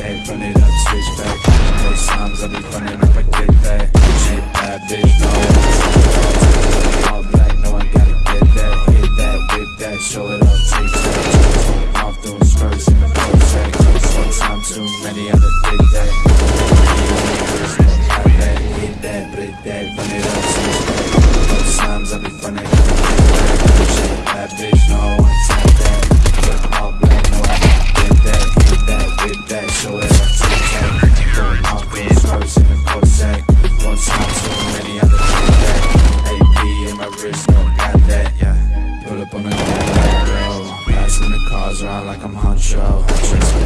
day Run it up, switch back. Most times I'll be running up I get bag Ain't bad bitch, no All black, no I gotta get that. Hit that, whip that, show it up, take that. Off those spurs in the four track One time too many other like I'm Huncho